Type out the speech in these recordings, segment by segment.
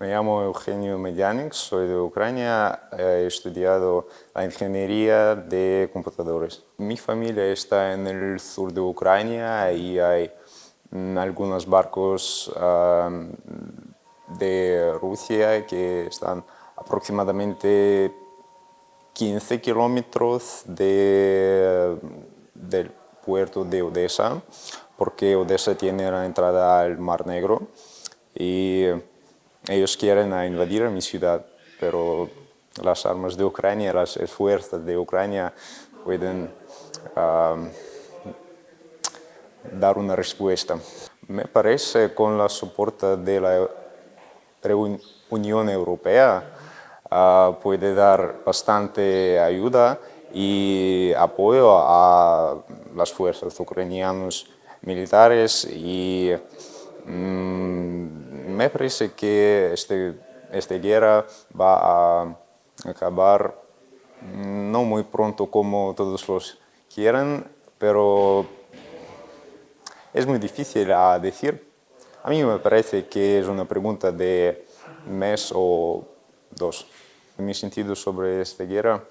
Me llamo Eugenio Medianik, soy de Ucrania, he estudiado la ingeniería de computadores. Mi familia está en el sur de Ucrania y hay mm, algunos barcos de Rusia que están aproximadamente 15 kilómetros de, del puerto de Odessa, porque Odessa tiene la entrada al Mar Negro y ellos quieren invadir mi ciudad, pero las armas de Ucrania, las fuerzas de Ucrania pueden dar una respuesta. Me parece con la soporte de la Unión Europea uh, puede dar bastante ayuda y apoyo a las fuerzas ucranianas militares y mm, me parece que este, esta guerra va a acabar no muy pronto como todos los quieren, pero es muy difícil a decir. A mí me parece que es una pregunta de mes o dos. Mi sentido sobre esta guerra,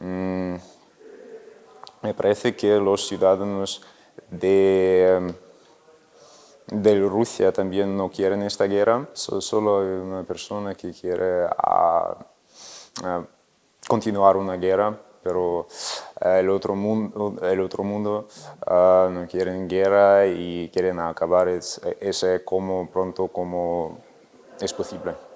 mm, me parece que los ciudadanos de, de Rusia también no quieren esta guerra, solo hay una persona que quiere continuar una guerra, pero el otro mundo, el otro mundo ah, no quieren guerra y quieren acabar ese como pronto como es posible.